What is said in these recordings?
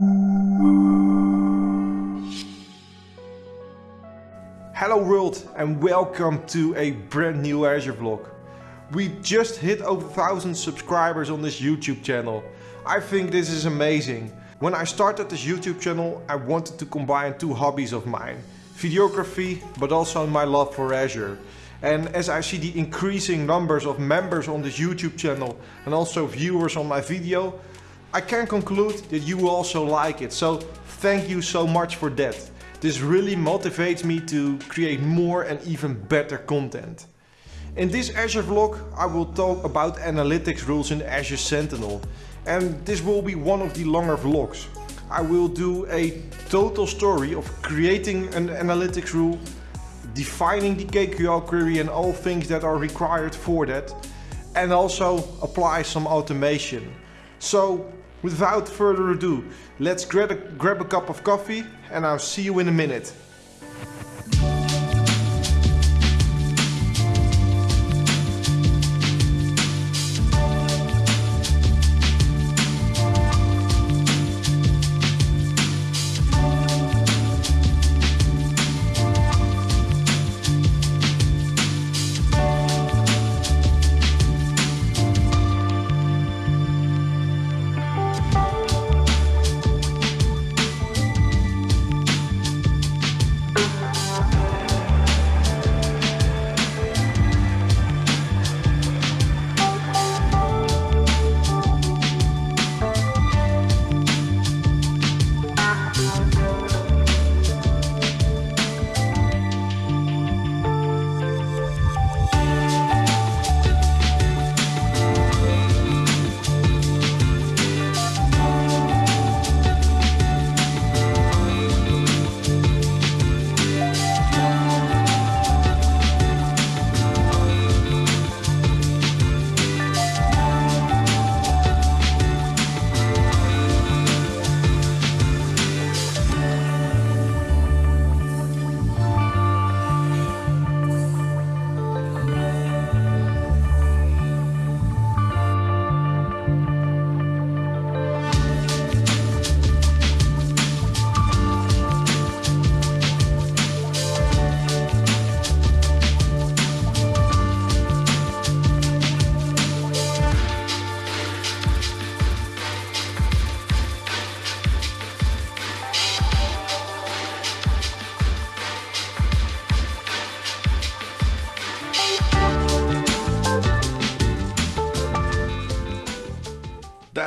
Hello world and welcome to a brand new Azure vlog. We just hit over 1000 subscribers on this YouTube channel. I think this is amazing. When I started this YouTube channel I wanted to combine two hobbies of mine. Videography but also my love for Azure. And as I see the increasing numbers of members on this YouTube channel and also viewers on my video, I can conclude that you will also like it. So thank you so much for that. This really motivates me to create more and even better content. In this Azure vlog I will talk about analytics rules in Azure Sentinel and this will be one of the longer vlogs. I will do a total story of creating an analytics rule, defining the KQL query and all things that are required for that and also apply some automation. So without further ado, let's grab a, grab a cup of coffee and I'll see you in a minute.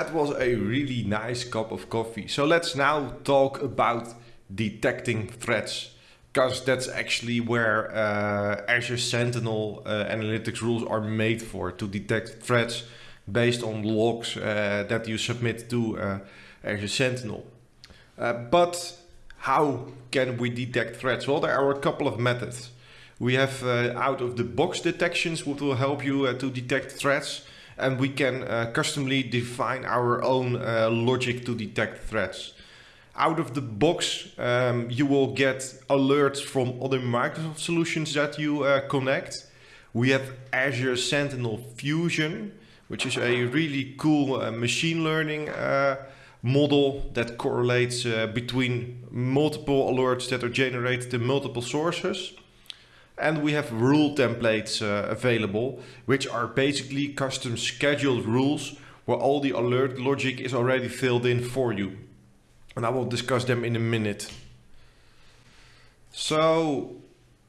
That was a really nice cup of coffee. So let's now talk about detecting threats because that's actually where uh, Azure Sentinel uh, analytics rules are made for to detect threats based on logs uh, that you submit to uh, Azure Sentinel. Uh, but how can we detect threats? Well, there are a couple of methods. We have uh, out of the box detections which will help you to detect threats and we can uh, customly define our own uh, logic to detect threats. Out of the box, um, you will get alerts from other Microsoft solutions that you uh, connect. We have Azure Sentinel Fusion, which is a really cool uh, machine learning uh, model that correlates uh, between multiple alerts that are generated in multiple sources. And we have rule templates uh, available, which are basically custom scheduled rules where all the alert logic is already filled in for you. And I will discuss them in a minute. So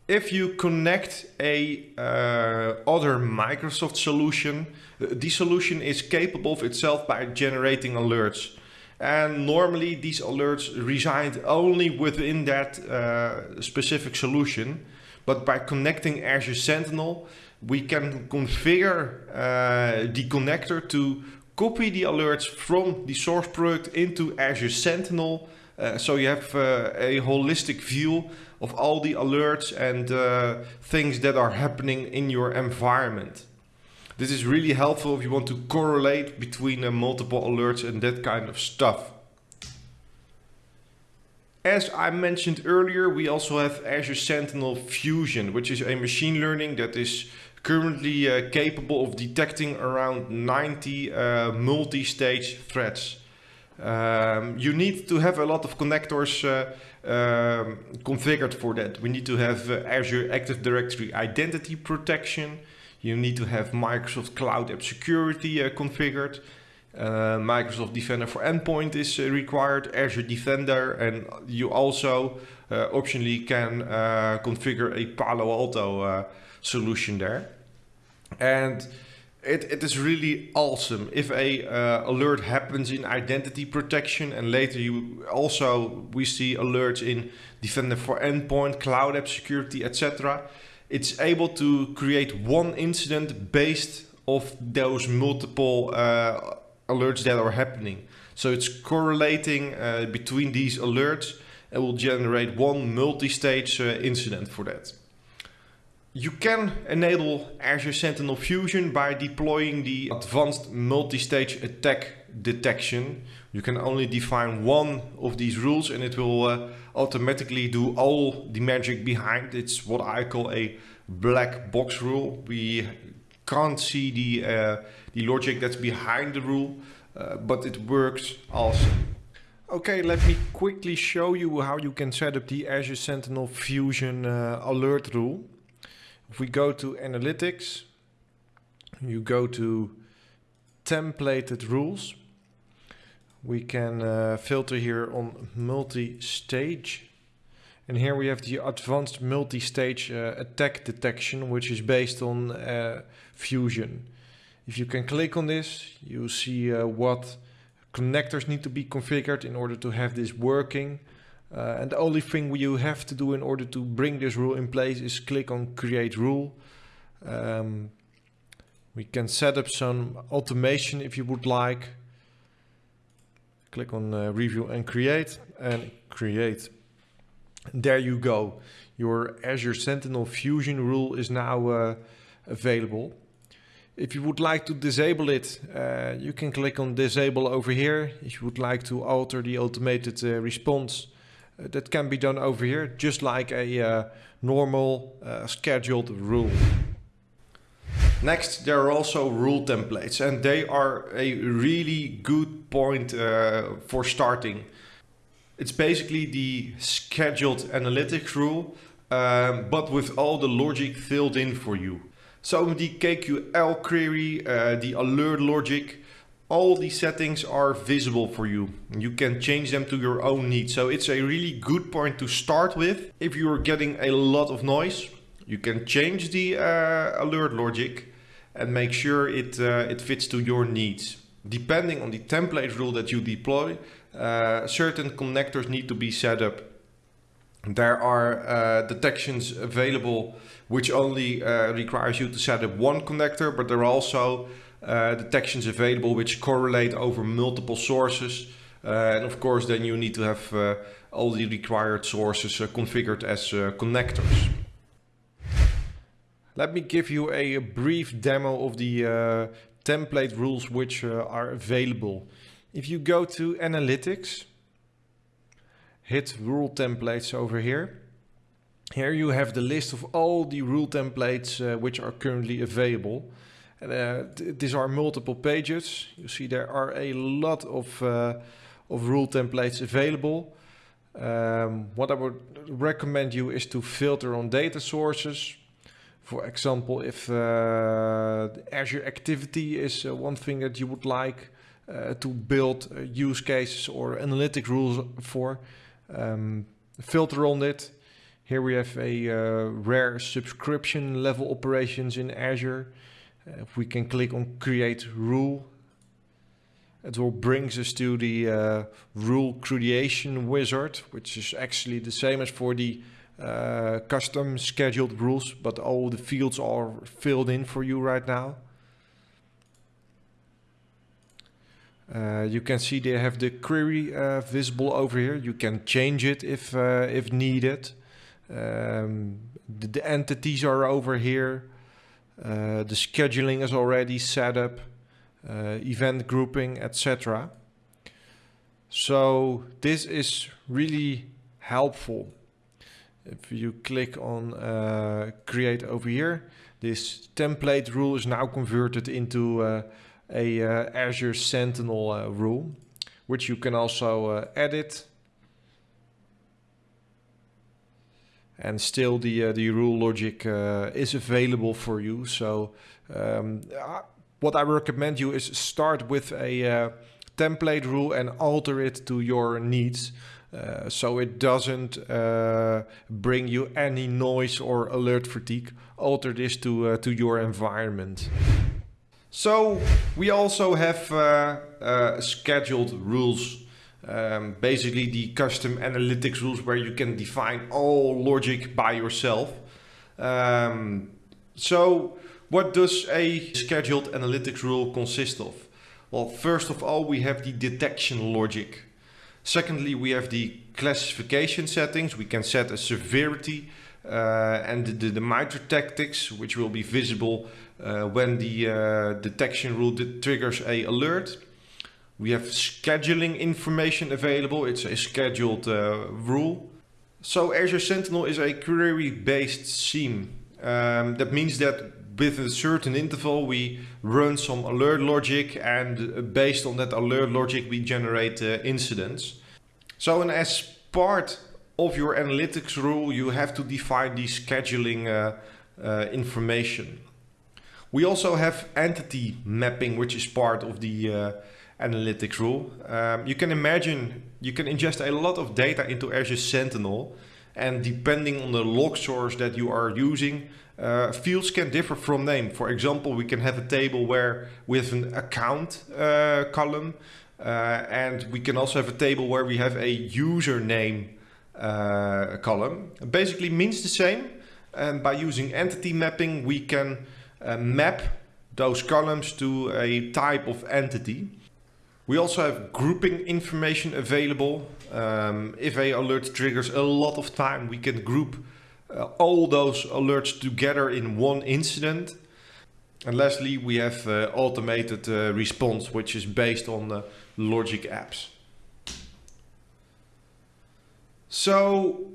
if you connect a uh, other Microsoft solution, the solution is capable of itself by generating alerts. And normally these alerts reside only within that uh, specific solution. But by connecting Azure Sentinel, we can configure uh, the connector to copy the alerts from the source product into Azure Sentinel. Uh, so you have uh, a holistic view of all the alerts and uh, things that are happening in your environment. This is really helpful if you want to correlate between uh, multiple alerts and that kind of stuff. As I mentioned earlier, we also have Azure Sentinel Fusion, which is a machine learning that is currently uh, capable of detecting around 90 uh, multi-stage threats. Um, you need to have a lot of connectors uh, um, configured for that. We need to have uh, Azure Active Directory Identity Protection. You need to have Microsoft Cloud App Security uh, configured. Uh, Microsoft Defender for Endpoint is uh, required, Azure Defender, and you also uh, optionally can configure a Palo Alto solution there. And it, it is really awesome if a uh, alert happens in identity protection and later you also we see alerts in defender for endpoint cloud app security etc it's able to create one incident based of those multiple uh, alerts that are happening so it's correlating uh, between these alerts and will generate one multi-stage uh, incident for that you can enable Azure Sentinel Fusion by deploying the advanced multi-stage attack detection. You can only define one of these rules and it will uh, automatically do all the magic behind. It's what I call a black box rule. We can't see the, uh, the logic that's behind the rule, uh, but it works also. Okay, let me quickly show you how you can set up the Azure Sentinel Fusion uh, alert rule. If we go to analytics, you go to templated rules. We can uh, filter here on multi-stage. And here we have the advanced multi-stage uh, attack detection, which is based on uh, Fusion. If you can click on this, you see uh, what connectors need to be configured in order to have this working. Uh, and the only thing you have to do in order to bring this rule in place is click on create rule. Um, we can set up some automation if you would like. Click on uh, review and create and create. There you go. Your Azure Sentinel Fusion rule is now uh, available. If you would like to disable it, uh, you can click on disable over here. If you would like to alter the automated uh, response, uh, that can be done over here, just like a uh, normal uh, scheduled rule. Next, there are also rule templates and they are a really good point uh, for starting. It's basically the scheduled analytics rule, um, but with all the logic filled in for you. So the KQL query, uh, the alert logic, all these settings are visible for you. You can change them to your own needs. So it's a really good point to start with. If you're getting a lot of noise, you can change the uh, alert logic and make sure it, uh, it fits to your needs. Depending on the template rule that you deploy, uh, certain connectors need to be set up. There are uh, detections available which only uh, requires you to set up one connector, but there are also uh, detections available which correlate over multiple sources. Uh, and of course, then you need to have uh, all the required sources uh, configured as connectors. Let me give you a, a brief demo of the template rules which are available. If you go to Analytics, hit Rule Templates over here. Here you have the list of all the rule templates which are currently available. Uh, these are multiple pages. You see there are a lot of, uh, of rule templates available. Um, what I would recommend you is to filter on data sources. For example, if uh, Azure Activity is uh, one thing that you would like uh, to build uh, use cases or analytic rules for, um, filter on it. Here we have a rare subscription level operations in Azure. Uh, we can click on create rule, it will brings us to the uh, rule creation wizard, which is actually the same as for the uh, custom scheduled rules, but all the fields are filled in for you right now. Uh, you can see they have the query uh, visible over here. You can change it if uh, if needed. Um, the, the, entities are over here. Uh, the scheduling is already set up, uh, event grouping, etc. So this is really helpful. If you click on create over here, this template rule is now converted into a uh, Azure Sentinel uh, rule, which you can also uh, edit. And still the, the rule logic is available for you. So um, what I recommend you is start with a template rule and alter it to your needs. Uh, so it doesn't uh, bring you any noise or alert fatigue. Alter this to, uh, to your environment. So we also have uh, uh, scheduled rules. Um, basically the custom analytics rules where you can define all logic by yourself. Um, so what does a scheduled analytics rule consist of? Well, first of all, we have the detection logic. Secondly, we have the classification settings. We can set a severity uh, and the, the MITRE tactics, which will be visible when the uh, detection rule triggers a alert. We have scheduling information available. It's a scheduled uh, rule. So Azure Sentinel is a query-based SIEM. Um, that means that with a certain interval we run some alert logic and based on that alert logic we generate uh, incidents. So and as part of your analytics rule you have to define the scheduling uh, uh, information. We also have entity mapping which is part of the uh, analytics rule. Um, you can imagine you can ingest a lot of data into Azure Sentinel and depending on the log source that you are using uh, fields can differ from name. For example, we can have a table where we have an account uh, column uh, and we can also have a table where we have a username uh, column. It basically means the same and by using entity mapping we can uh, map those columns to a type of entity. We also have grouping information available. Um, if a alert triggers a lot of time, we can group uh, all those alerts together in one incident. And lastly, we have uh, automated uh, response, which is based on logic apps. So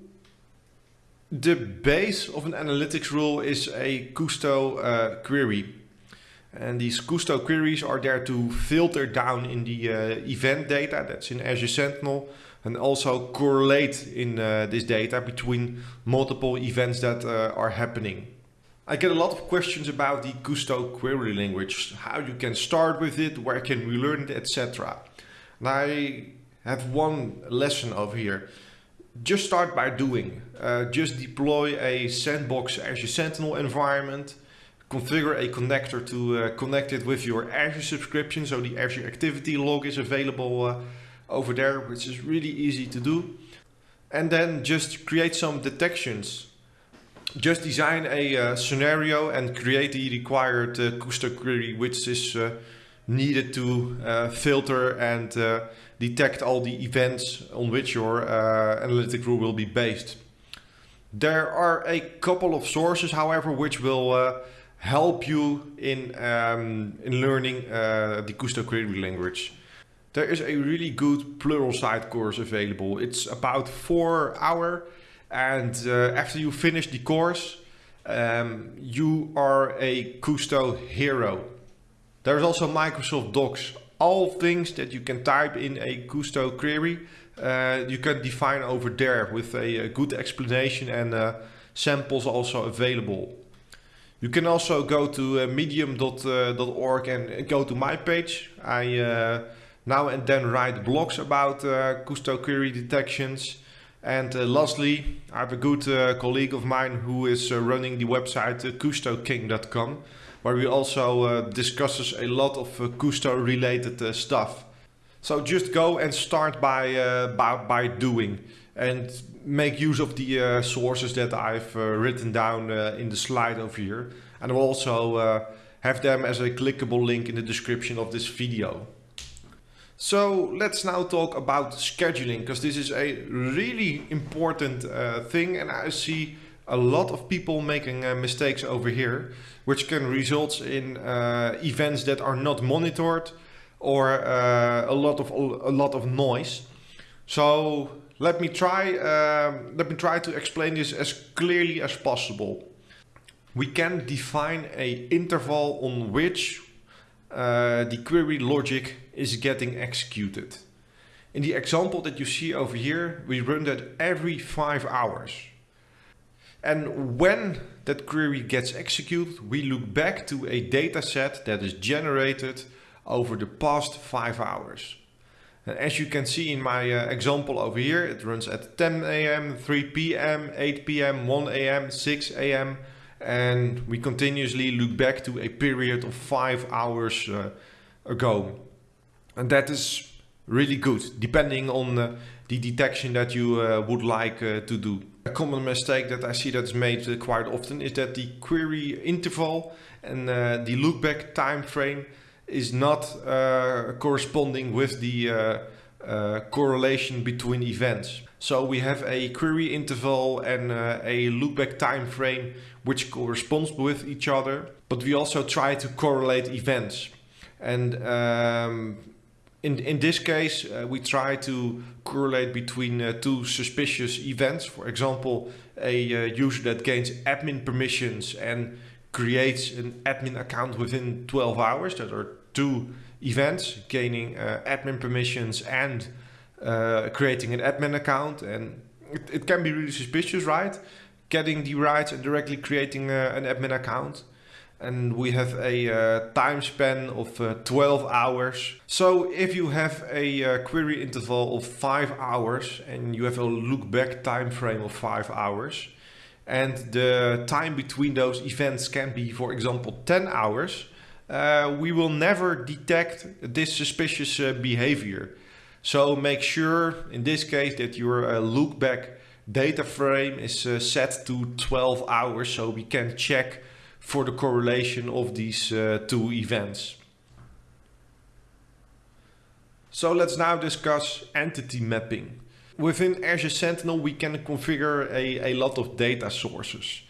the base of an analytics rule is a Kusto uh, query. And these Kusto queries are there to filter down in the uh, event data that's in Azure Sentinel and also correlate in uh, this data between multiple events that uh, are happening. I get a lot of questions about the Kusto query language, how you can start with it, where can we learn it, etc. And I have one lesson over here. Just start by doing. Uh, just deploy a sandbox Azure Sentinel environment, configure a connector to uh, connect it with your Azure subscription so the Azure Activity Log is available uh, over there, which is really easy to do. And then just create some detections. Just design a uh, scenario and create the required uh, Kusto query, which is uh, needed to uh, filter and uh, detect all the events on which your uh, analytic rule will be based. There are a couple of sources, however, which will help you in, um, in learning the Kusto query language. There is a really good Pluralsight course available. It's about four hour and uh, after you finish the course, um, you are a Kusto hero. There's also Microsoft Docs. All things that you can type in a Kusto query, uh, you can define over there with a, a good explanation and uh, samples also available. You can also go to uh, medium.org uh, and go to my page. I uh, now and then write blogs about uh, Kusto query detections. And uh, lastly, I have a good uh, colleague of mine who is uh, running the website uh, kustoking.com, where we also uh, discusses a lot of uh, Kusto related uh, stuff. So just go and start by, by, by doing and make use of the sources that I've written down in the slide over here. And I'll also have them as a clickable link in the description of this video. So let's now talk about scheduling because this is a really important uh, thing and I see a lot of people making uh, mistakes over here which can result in uh, events that are not monitored or uh, a lot of a lot of noise. So let me try um, let me try to explain this as clearly as possible. We can define a interval on which uh, the query logic is getting executed. In the example that you see over here, we run that every five hours. And when that query gets executed, we look back to a data set that is generated over the past five hours. And as you can see in my uh, example over here, it runs at 10 a.m., 3 p.m., 8 p.m., 1 a.m., 6 a.m. And we continuously look back to a period of five hours uh, ago. And that is really good, depending on uh, the detection that you uh, would like uh, to do. A common mistake that I see that's made uh, quite often is that the query interval and the lookback time frame is not corresponding with the uh, correlation between events. So we have a query interval and uh, a lookback time frame which corresponds with each other, but we also try to correlate events. And um, in, in this case, uh, we try to correlate between uh, two suspicious events. For example, a uh, user that gains admin permissions and creates an admin account within 12 hours. That are two events, gaining uh, admin permissions and uh, creating an admin account. And it, it, can be really suspicious, right? Getting the rights and directly creating uh, an admin account and we have a uh, time span of uh, 12 hours. So if you have a uh, query interval of 5 hours and you have a look back time frame of 5 hours and the time between those events can be for example 10 hours, uh, we will never detect this suspicious uh, behavior. So make sure in this case that your uh, look back data frame is set to 12 hours so we can check for the correlation of these uh, two events. So let's now discuss entity mapping. Within Azure Sentinel we can configure a, a lot of data sources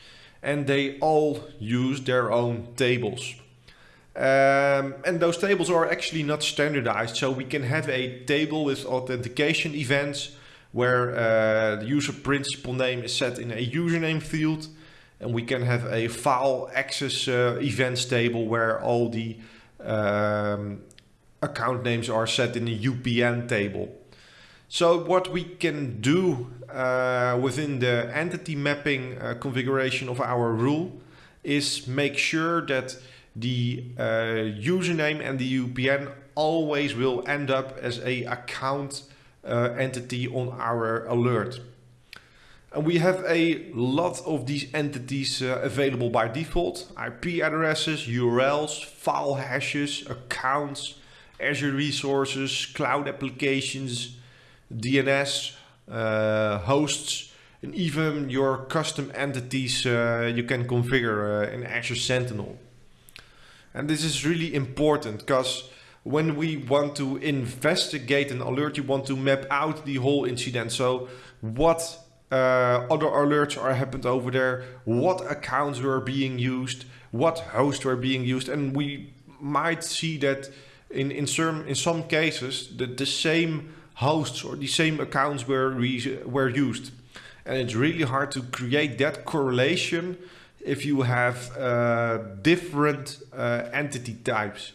and they all use their own tables. Um, and those tables are actually not standardized so we can have a table with authentication events where uh, the user principal name is set in a username field and we can have a file access uh, events table where all the um, account names are set in a UPN table. So what we can do uh, within the entity mapping uh, configuration of our rule is make sure that the uh, username and the UPN always will end up as a account uh, entity on our alert. And we have a lot of these entities uh, available by default. IP addresses, URLs, file hashes, accounts, Azure resources, cloud applications, DNS, uh, hosts, and even your custom entities uh, you can configure uh, in Azure Sentinel. And this is really important because when we want to investigate an alert, you want to map out the whole incident. So what uh, other alerts are happened over there, what accounts were being used, what hosts were being used, and we might see that in in some in some cases that the same hosts or the same accounts were were used, and it's really hard to create that correlation if you have uh, different uh, entity types.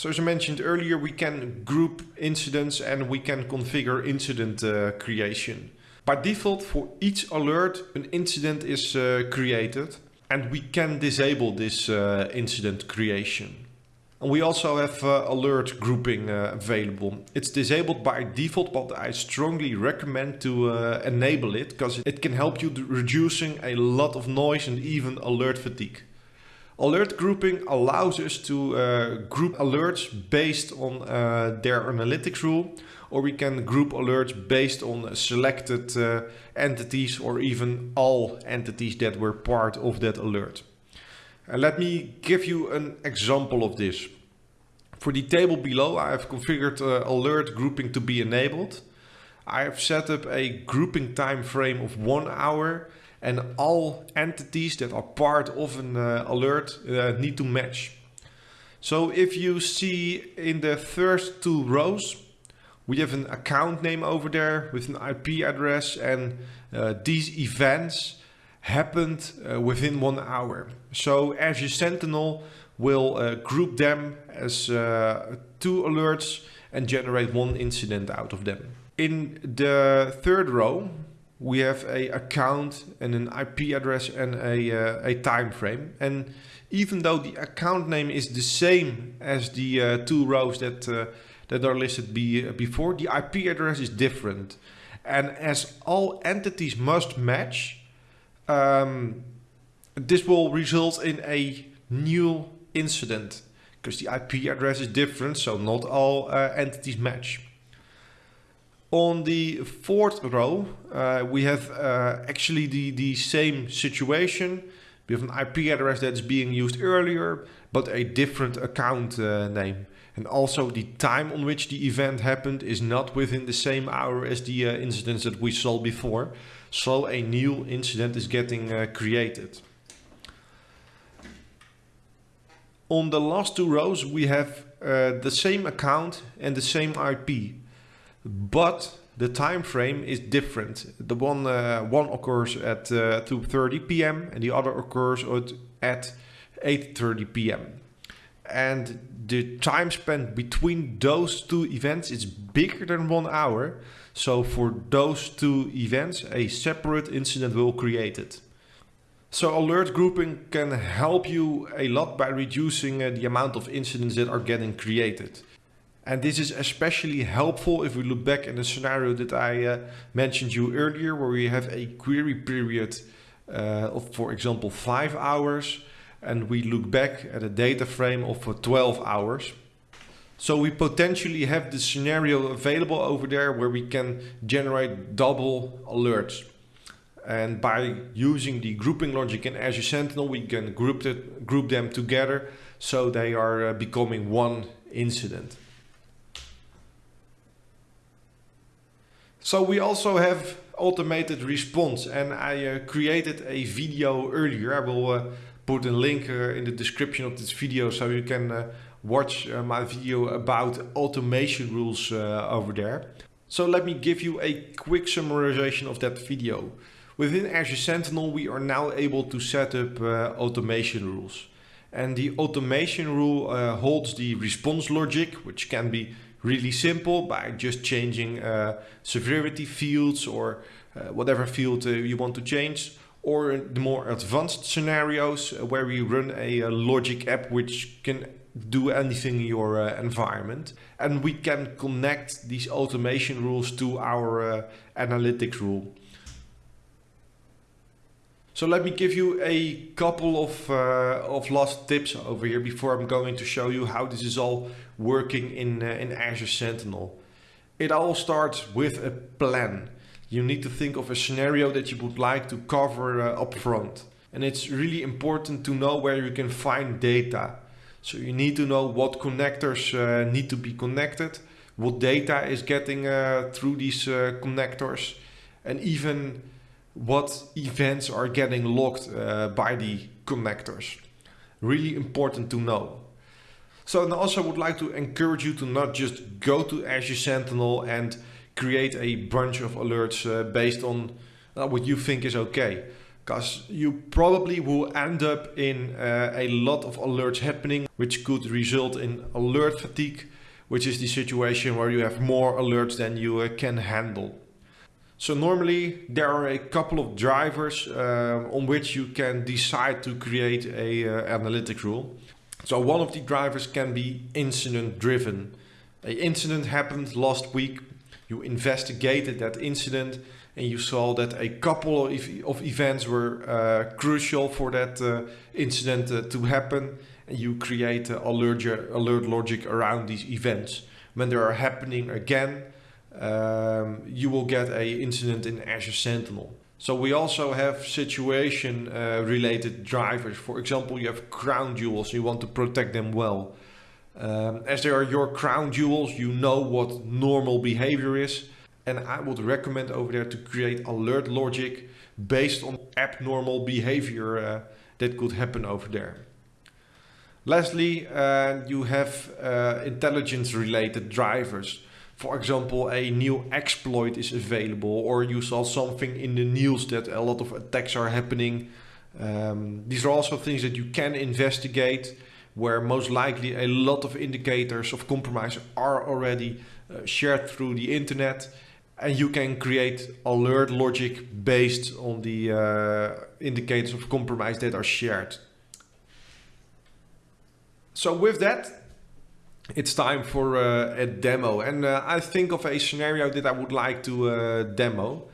So as I mentioned earlier, we can group incidents and we can configure incident uh, creation. By default, for each alert, an incident is uh, created and we can disable this uh, incident creation. And we also have uh, alert grouping uh, available. It's disabled by default, but I strongly recommend to uh, enable it because it can help you reducing a lot of noise and even alert fatigue. Alert grouping allows us to uh, group alerts based on uh, their analytics rule, or we can group alerts based on selected uh, entities or even all entities that were part of that alert. let me give you an example of this. For the table below, I have configured uh, alert grouping to be enabled. I have set up a grouping time frame of one hour and all entities that are part of an uh, alert uh, need to match. So if you see in the first two rows, we have an account name over there with an IP address and uh, these events happened within one hour. So Azure Sentinel will group them as two alerts and generate one incident out of them. In the third row, we have a account and an IP address and a, uh, a time frame. And even though the account name is the same as the uh, two rows that, uh, that are listed be, before, the IP address is different. And as all entities must match, um, this will result in a new incident because the IP address is different, so not all uh, entities match. On the fourth row, uh, we have uh, actually the, the same situation. We have an IP address that's being used earlier, but a different account uh, name. And also the time on which the event happened is not within the same hour as the uh, incidents that we saw before. So a new incident is getting uh, created. On the last two rows, we have uh, the same account and the same IP, but the time frame is different. The one uh, one occurs at uh, 2:30 p.m. and the other occurs at, at 8:30 p.m. And the time spent between those two events is bigger than one hour. So for those two events, a separate incident will create it. So alert grouping can help you a lot by reducing uh, the amount of incidents that are getting created. And this is especially helpful if we look back in the scenario that I uh, mentioned you earlier, where we have a query period uh, of, for example, five hours, and we look back at a data frame of uh, 12 hours. So we potentially have the scenario available over there where we can generate double alerts. And by using the grouping logic in Azure Sentinel, we can group, it, group them together so they are uh, becoming one incident. So we also have automated response and I uh, created a video earlier. I will uh, put a link uh, in the description of this video so you can uh, watch uh, my video about automation rules uh, over there. So let me give you a quick summarization of that video. Within Azure Sentinel, we are now able to set up automation rules. And the automation rule holds the response logic, which can be really simple by just changing uh, severity fields or uh, whatever field uh, you want to change. Or the more advanced scenarios uh, where we run a, a, logic app which can do anything in your environment. And we can connect these automation rules to our analytics rule. So let me give you a couple of, uh, of last tips over here before I'm going to show you how this is all working in, uh, in Azure Sentinel. It all starts with a plan. You need to think of a scenario that you would like to cover uh, up front. And it's really important to know where you can find data. So you need to know what connectors uh, need to be connected, what data is getting uh, through these uh, connectors, and even what events are getting logged uh, by the connectors. Really important to know. So I also would like to encourage you to not just go to Azure Sentinel and create a bunch of alerts uh, based on uh, what you think is okay. Because you probably will end up in uh, a lot of alerts happening, which could result in alert fatigue, which is the situation where you have more alerts than you uh, can handle. So normally there are a couple of drivers uh, on which you can decide to create a uh, analytic rule. So one of the drivers can be incident driven. An incident happened last week, you investigated that incident and you saw that a couple of, of events were uh, crucial for that uh, incident uh, to happen and you create alert, alert logic around these events. When they are happening again, um, you will get a incident in Azure Sentinel. So we also have situation uh, related drivers. For example, you have crown jewels, you want to protect them well. Um, as they are your crown jewels, you know what normal behavior is. And I would recommend over there to create alert logic based on abnormal behavior uh, that could happen over there. Lastly, uh, you have uh, intelligence related drivers for example, a new exploit is available, or you saw something in the news that a lot of attacks are happening. Um, these are also things that you can investigate, where most likely a lot of indicators of compromise are already uh, shared through the internet and you can create alert logic based on the uh, indicators of compromise that are shared. So with that, it's time for uh, a demo and uh, I think of a scenario that I would like to uh, demo.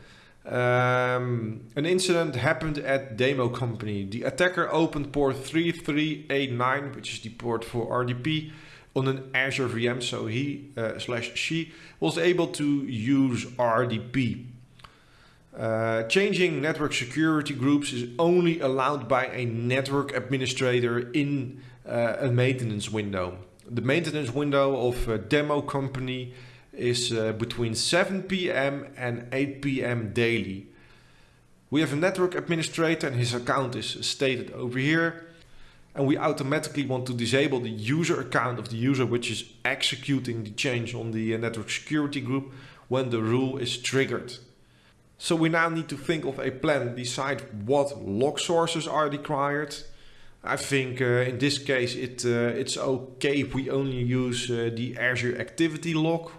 Um, an incident happened at demo company. The attacker opened port 3389, which is the port for RDP, on an Azure VM. So he uh, slash she was able to use RDP. Uh, changing network security groups is only allowed by a network administrator in uh, a maintenance window. The maintenance window of a demo company is uh, between 7 p.m. and 8 p.m. daily. We have a network administrator and his account is stated over here. And we automatically want to disable the user account of the user which is executing the change on the uh, network security group when the rule is triggered. So we now need to think of a plan, decide what log sources are required. I think uh, in this case it, uh, it's okay if we only use uh, the Azure activity log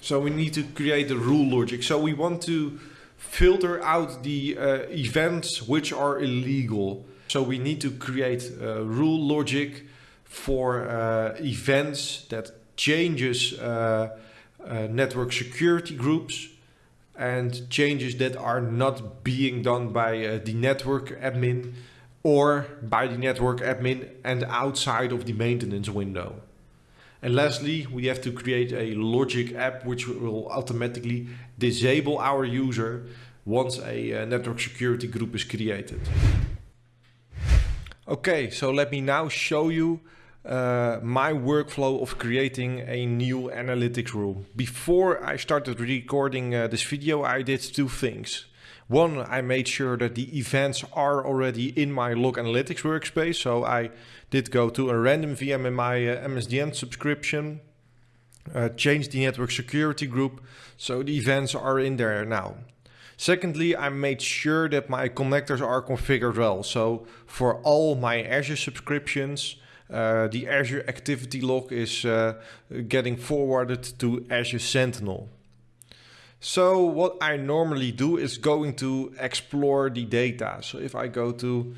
so we need to create a rule logic. So we want to filter out the events which are illegal. So we need to create a rule logic for uh, events that changes uh, uh network security groups and changes that are not being done by the network admin or by the network admin and outside of the maintenance window. And lastly, we have to create a logic app which will automatically disable our user once a uh, network security group is created. Okay, so let me now show you uh, my workflow of creating a new analytics rule. Before I started recording uh, this video, I did two things. One, I made sure that the events are already in my log analytics workspace. So I did go to a random VM in my uh, MSDN subscription, uh, change the network security group. So the events are in there now. Secondly, I made sure that my connectors are configured well. So for all my Azure subscriptions, uh, the Azure activity log is uh, getting forwarded to Azure Sentinel. So what I normally do is going to explore the data. So if I go to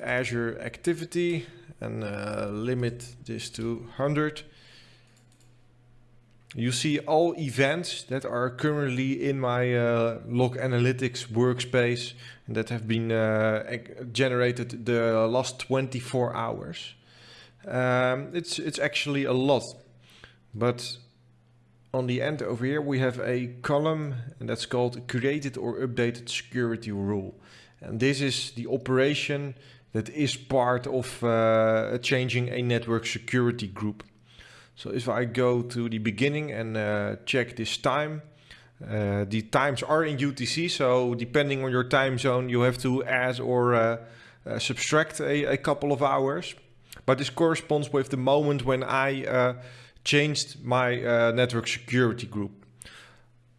Azure Activity and uh, limit this to 100, you see all events that are currently in my uh, log analytics workspace that have been uh, generated the last 24 hours. Um, it's, it's actually a lot, but on the end over here we have a column and that's called created or updated security rule. And this is the operation that is part of uh, changing a network security group. So if I go to the beginning and uh, check this time, uh, the times are in UTC. So depending on your time zone, you have to add or uh, uh, subtract a, a, couple of hours. But this corresponds with the moment when I uh, changed my uh, network security group.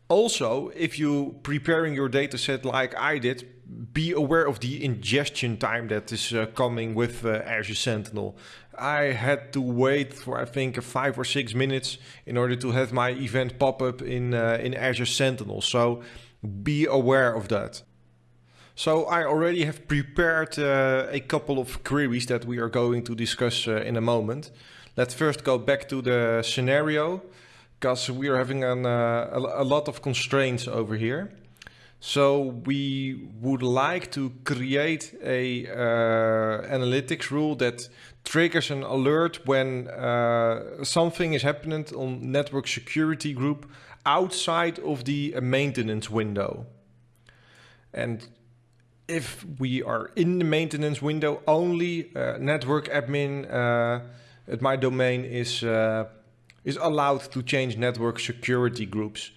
Also, if you preparing your dataset like I did, be aware of the ingestion time that is uh, coming with uh, Azure Sentinel. I had to wait for I think five or six minutes in order to have my event pop up in uh, in Azure Sentinel. So be aware of that. So I already have prepared uh, a couple of queries that we are going to discuss uh, in a moment. Let's first go back to the scenario because we are having an, uh, a, a lot of constraints over here. So we would like to create a uh, analytics rule that triggers an alert when uh, something is happening on network security group outside of the maintenance window. And if we are in the maintenance window, only uh, network admin uh, at my domain is, uh, is allowed to change network security groups.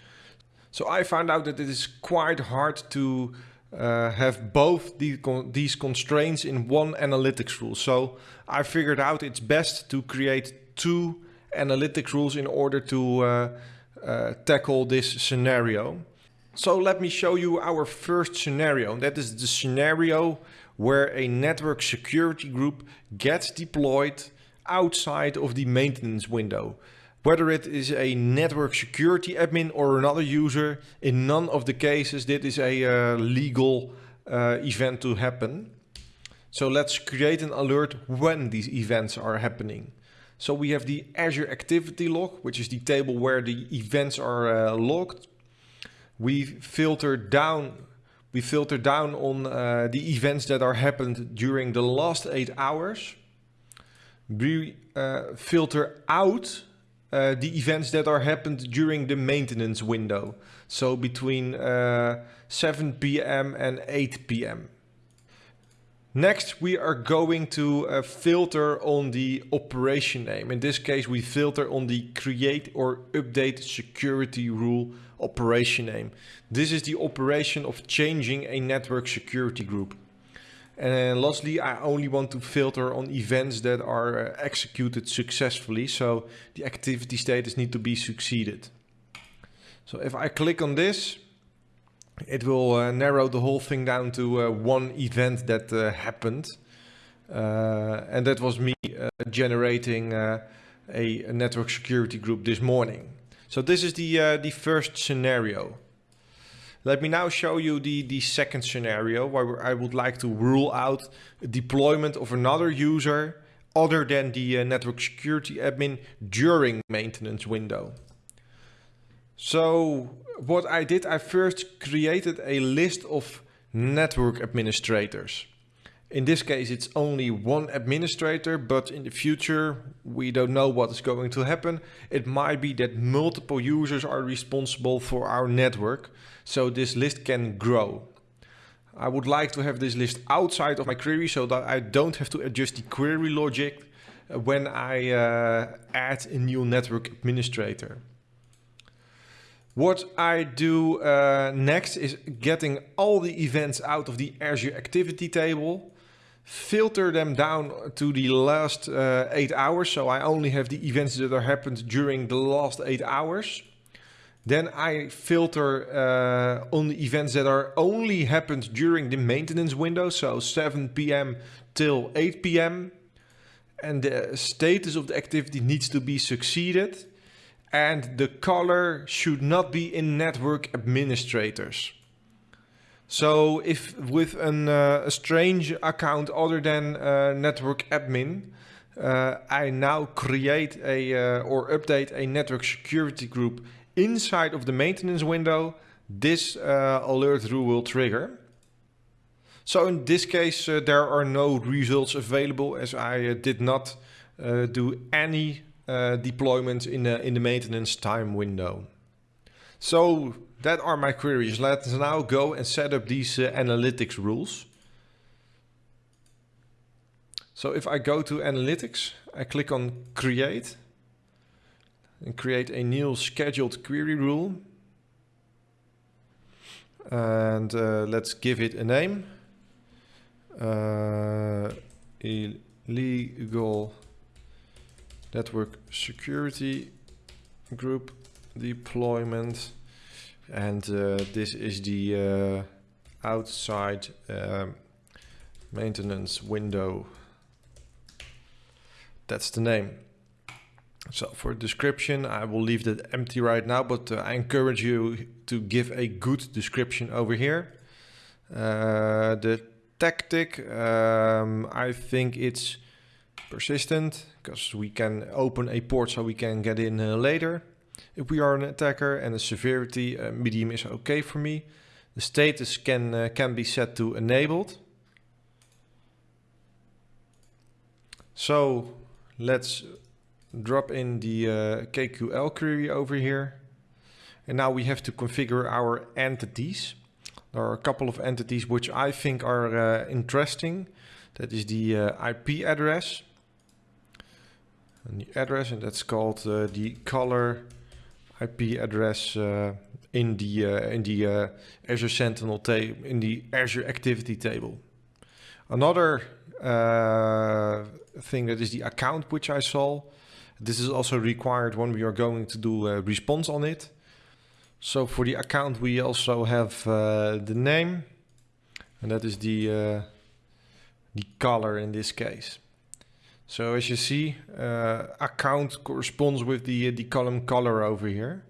So I found out that it is quite hard to uh, have both the con these constraints in one analytics rule. So I figured out it's best to create two analytics rules in order to uh, uh, tackle this scenario. So let me show you our first scenario. That is the scenario where a network security group gets deployed outside of the maintenance window. Whether it is a network security admin or another user, in none of the cases this is a uh, legal uh, event to happen. So let's create an alert when these events are happening. So we have the Azure Activity Log, which is the table where the events are uh, logged. We filter down we filter down on uh, the events that are happened during the last eight hours. We uh, filter out uh, the events that are happened during the maintenance window. So between uh, 7 p.m. and 8 p.m. Next, we are going to uh, filter on the operation name. In this case, we filter on the create or update security rule operation name. This is the operation of changing a network security group. And then lastly, I only want to filter on events that are uh, executed successfully. So the activity status need to be succeeded. So if I click on this, it will uh, narrow the whole thing down to uh, one event that uh, happened. Uh, and that was me uh, generating a, a, network security group this morning. So this is the, the first scenario. Let me now show you the, the second scenario where I would like to rule out deployment of another user other than the uh, network security admin during maintenance window. So what I did, I first created a list of network administrators. In this case, it's only one administrator, but in the future, we don't know what is going to happen. It might be that multiple users are responsible for our network, so this list can grow. I would like to have this list outside of my query so that I don't have to adjust the query logic when I uh, add a new network administrator. What I do uh, next is getting all the events out of the Azure activity table, filter them down to the last uh, eight hours. So I only have the events that are happened during the last eight hours. Then I filter uh, on the events that are only happened during the maintenance window. So 7 p.m. till 8 p.m. And the status of the activity needs to be succeeded and the caller should not be in network administrators. So if with an, uh, a strange account other than uh, network admin, uh, I now create a uh, or update a network security group inside of the maintenance window, this uh, alert rule will trigger. So in this case, uh, there are no results available as I did not do any uh, deployment in the, in the maintenance time window. So that are my queries. Let's now go and set up these uh, analytics rules. So if I go to analytics, I click on create and create a new scheduled query rule. And uh, let's give it a name. Uh, illegal network security group deployment and uh, this is the uh, outside um, maintenance window that's the name so for description I will leave that empty right now but uh, I encourage you to give a good description over here uh, the tactic um, I think it's persistent because we can open a port so we can get in uh, later if we are an attacker and the severity uh, medium is okay for me. The status can, uh, can be set to enabled. So let's drop in the uh, KQL query over here. And now we have to configure our entities. There are a couple of entities which I think are uh, interesting. That is the uh, IP address and the address and that's called uh, the caller IP address uh, in the uh, in the Azure Sentinel table in the Azure Activity table. Another thing that is the account which I saw. This is also required when we are going to do a response on it. So for the account we also have uh, the name and that is the the caller in this case. So as you see, uh, account corresponds with the, the column caller over here.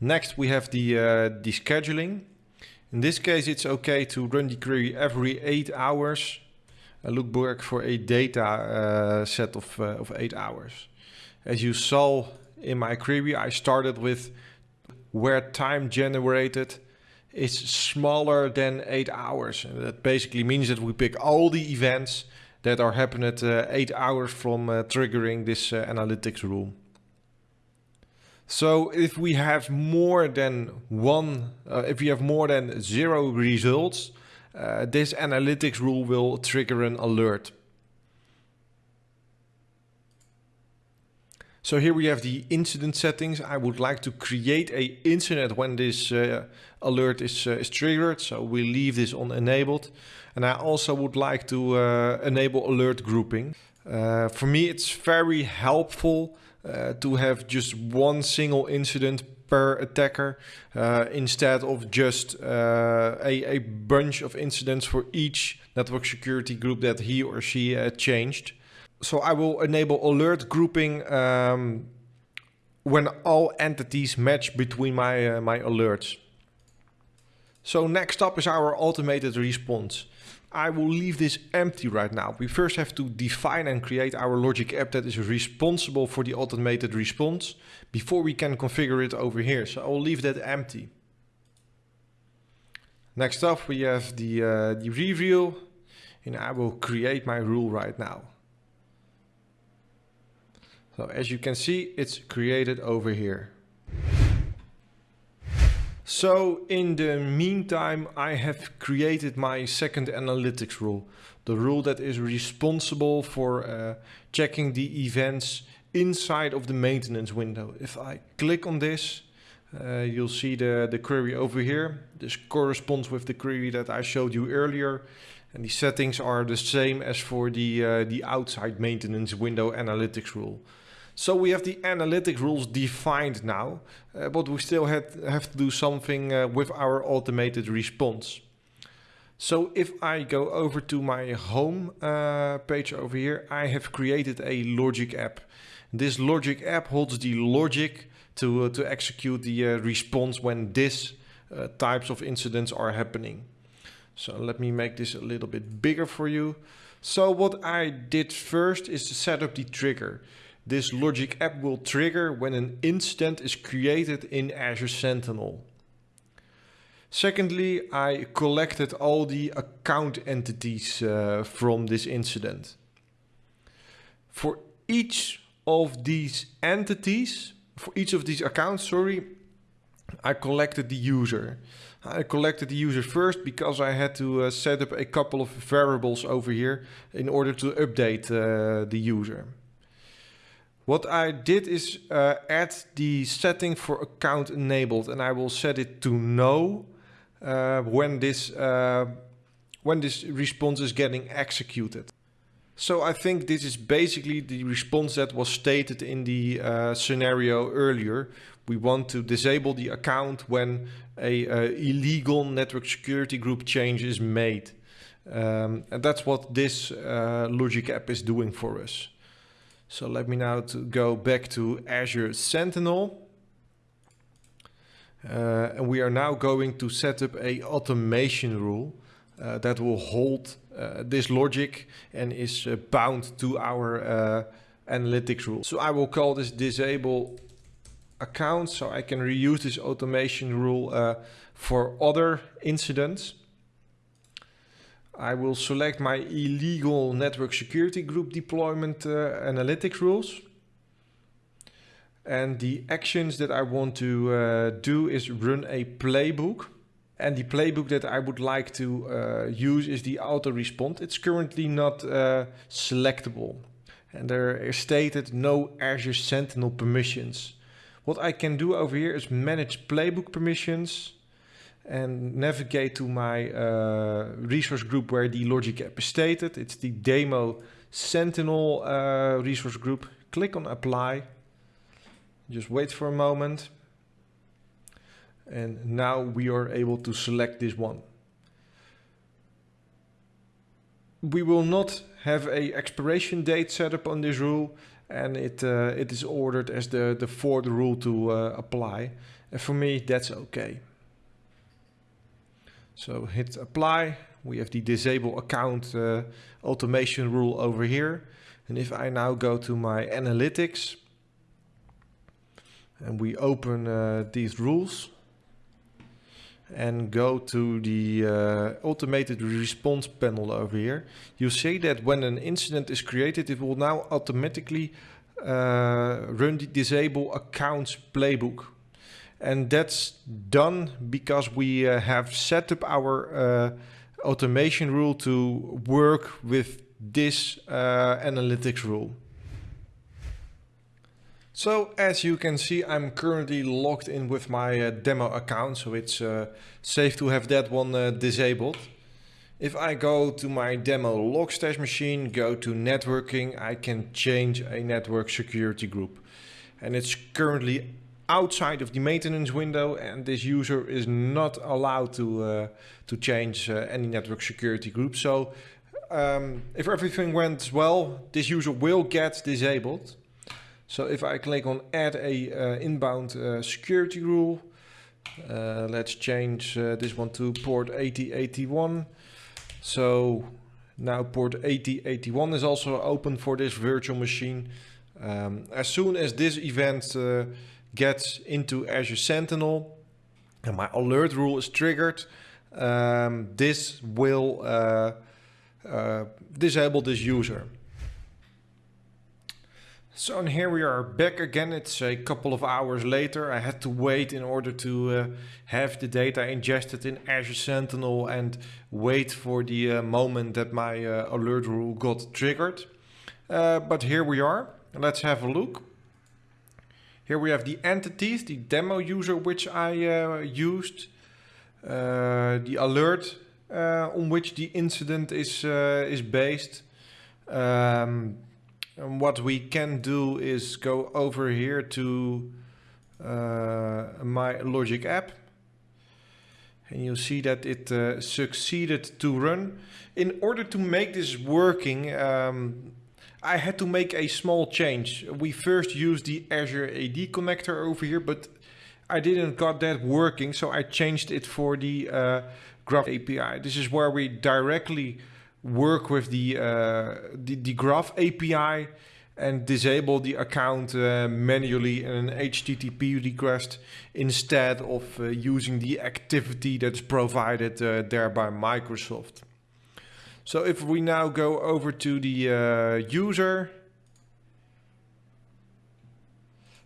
Next we have the, uh, the scheduling. In this case it's okay to run the query every 8 hours. I look back for a data uh, set of, uh, of 8 hours. As you saw in my query I started with where time generated is smaller than 8 hours. And that basically means that we pick all the events that are happening at uh, 8 hours from uh, triggering this uh, analytics rule. So if we have more than one, uh, if we have more than zero results, uh, this analytics rule will trigger an alert. So here we have the incident settings. I would like to create a incident when this uh, alert is, uh, is triggered. So we leave this on enabled. And I also would like to uh, enable alert grouping. Uh, for me, it's very helpful uh, to have just one single incident per attacker uh, instead of just a, a bunch of incidents for each network security group that he or she changed so I will enable alert grouping um, when all entities match between my, uh, my alerts. So next up is our automated response. I will leave this empty right now. We first have to define and create our logic app that is responsible for the automated response before we can configure it over here. So I will leave that empty. Next up we have the, uh, the review and I will create my rule right now. So as you can see, it's created over here. So in the meantime, I have created my second analytics rule. The rule that is responsible for uh, checking the events inside of the maintenance window. If I click on this, uh, you'll see the, the query over here. This corresponds with the query that I showed you earlier. And the settings are the same as for the, uh, the outside maintenance window analytics rule. So we have the analytic rules defined now, uh, but we still had, have to do something uh, with our automated response. So if I go over to my home uh, page over here, I have created a logic app. This logic app holds the logic to, uh, to execute the uh, response when this uh, types of incidents are happening. So let me make this a little bit bigger for you. So what I did first is to set up the trigger. This logic app will trigger when an incident is created in Azure Sentinel. Secondly, I collected all the account entities uh, from this incident. For each of these entities, for each of these accounts, sorry, I collected the user. I collected the user first because I had to uh, set up a couple of variables over here in order to update uh, the user. What I did is uh, add the setting for account enabled and I will set it to no uh, when this uh, when this response is getting executed. So I think this is basically the response that was stated in the uh, scenario earlier. We want to disable the account when a, a illegal network security group change is made. Um, and that's what this uh, logic app is doing for us. So let me now to go back to Azure Sentinel. Uh, and we are now going to set up a automation rule uh, that will hold uh, this logic and is uh, bound to our uh, analytics rule. So I will call this disable account so I can reuse this automation rule uh, for other incidents. I will select my illegal network security group deployment uh, analytics rules. And the actions that I want to uh, do is run a playbook. And the playbook that I would like to uh, use is the auto response. It's currently not uh, selectable. And there is stated no Azure Sentinel permissions. What I can do over here is manage playbook permissions and navigate to my uh, resource group where the logic app is stated. It's the demo Sentinel uh, resource group. Click on apply. Just wait for a moment. And now we are able to select this one. We will not have a expiration date set up on this rule and it uh, it is ordered as the, the fourth rule to uh, apply. And for me, that's okay. So hit apply. We have the disable account uh, automation rule over here. And if I now go to my analytics and we open uh, these rules and go to the uh, automated response panel over here, you see that when an incident is created, it will now automatically uh, run the disable accounts playbook. And that's done because we uh, have set up our uh, automation rule to work with this uh, analytics rule. So as you can see, I'm currently logged in with my uh, demo account, so it's uh, safe to have that one uh, disabled. If I go to my demo Logstash machine, go to networking, I can change a network security group. And it's currently outside of the maintenance window and this user is not allowed to, uh, to change uh, any network security group. So um, if everything went well, this user will get disabled. So if I click on add a uh, inbound uh, security rule, uh, let's change uh, this one to port 8081. So now port 8081 is also open for this virtual machine. Um, as soon as this event gets into Azure Sentinel and my alert rule is triggered, um, this will uh, uh, disable this user. So and here we are back again. It's a couple of hours later. I had to wait in order to uh, have the data ingested in Azure Sentinel and wait for the uh, moment that my uh, alert rule got triggered. Uh, but here we are. Let's have a look. Here we have the entities, the demo user which I uh, used, uh, the alert on which the incident is, is based. Um, and what we can do is go over here to uh, my logic app. And you see that it uh, succeeded to run. In order to make this working, um, I had to make a small change. We first used the Azure AD connector over here, but I didn't got that working, so I changed it for the uh, Graph API. This is where we directly work with the, uh, the, the Graph API and disable the account uh, manually in an HTTP request instead of uh, using the activity that's provided uh, there by Microsoft. So if we now go over to the uh, user,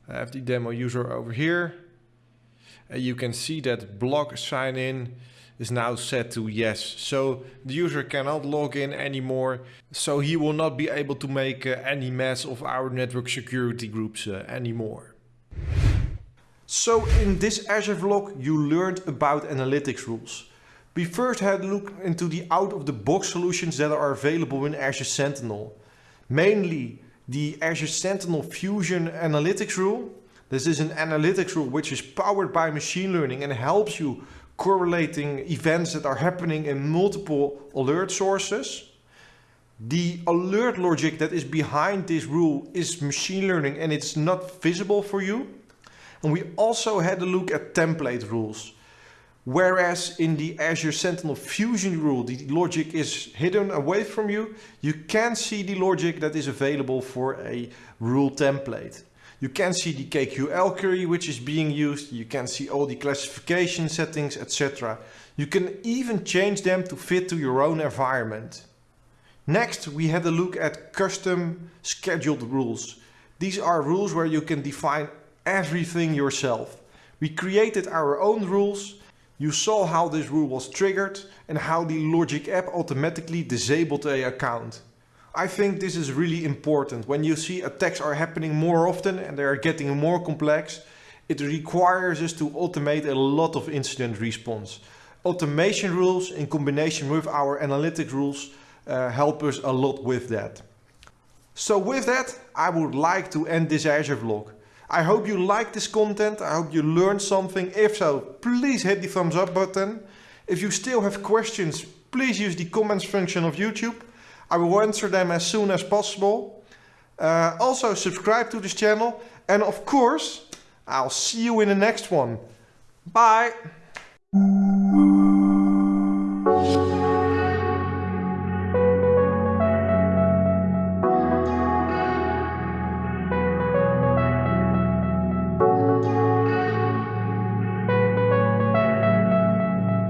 I have the demo user over here. And you can see that block sign in is now set to yes. So the user cannot log in anymore. So he will not be able to make uh, any mess of our network security groups uh, anymore. So in this Azure vlog you learned about analytics rules. We first had a look into the out-of-the-box solutions that are available in Azure Sentinel. Mainly the Azure Sentinel Fusion Analytics rule. This is an analytics rule which is powered by machine learning and helps you correlating events that are happening in multiple alert sources. The alert logic that is behind this rule is machine learning and it's not visible for you. And we also had a look at template rules. Whereas in the Azure Sentinel Fusion rule, the logic is hidden away from you, you can see the logic that is available for a rule template. You can see the KQL query which is being used. You can see all the classification settings, etc. You can even change them to fit to your own environment. Next, we had a look at custom scheduled rules. These are rules where you can define everything yourself. We created our own rules. You saw how this rule was triggered and how the Logic app automatically disabled a account. I think this is really important. When you see attacks are happening more often and they are getting more complex, it requires us to automate a lot of incident response. Automation rules in combination with our analytic rules uh, help us a lot with that. So with that, I would like to end this Azure vlog. I hope you like this content. I hope you learned something. If so, please hit the thumbs up button. If you still have questions, please use the comments function of YouTube. I will answer them as soon as possible. Uh, also subscribe to this channel. And of course, I'll see you in the next one. Bye.